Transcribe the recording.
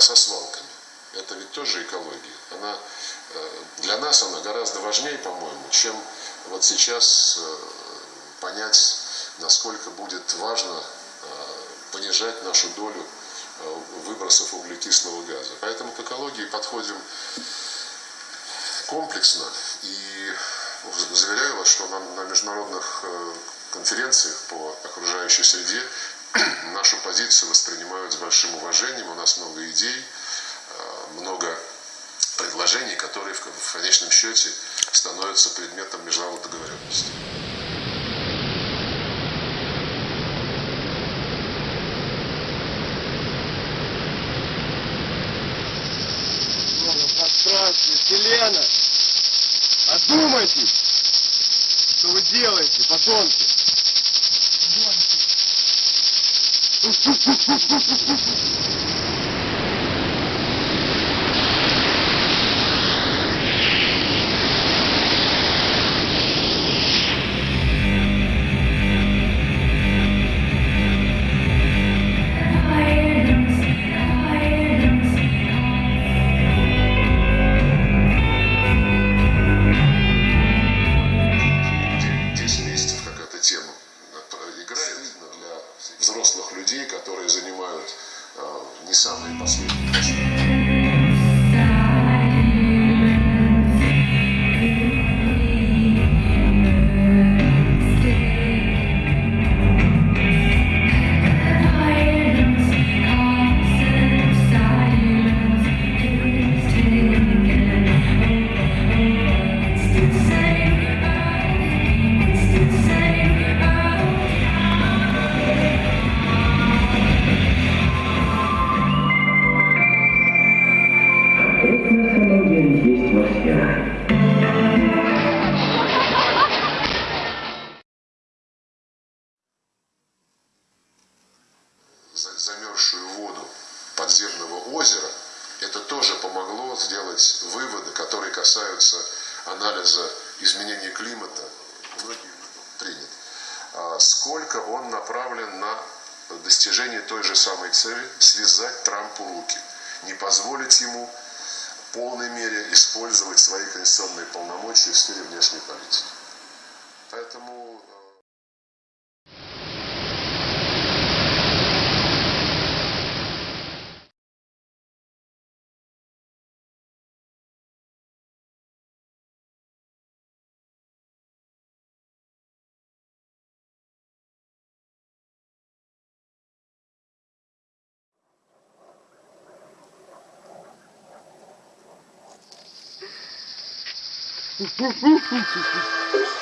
со свалками. Это ведь тоже экология. Она, для нас она гораздо важнее, по-моему, чем вот сейчас понять, насколько будет важно понижать нашу долю выбросов углекислого газа. Поэтому к экологии подходим комплексно и заверяю вас, что на, на международных э, конференциях по окружающей среде нашу позицию воспринимают с большим уважением. У нас много идей, э, много предложений, которые в конечном счете становятся предметом международной договоренности. Здравствуй, Селена! Одумайтесь! Что вы делаете, подонки? Подонки! взрослых людей, которые занимают э, не самые последние посты. Замерзшую воду подземного озера, это тоже помогло сделать выводы, которые касаются анализа изменения климата. Принят. А сколько он направлен на достижение той же самой цели – связать Трампу руки, не позволить ему в полной мере использовать свои конституционные полномочия в сфере внешней политики. Поэтому Uh, uh, uh, uh, uh, uh.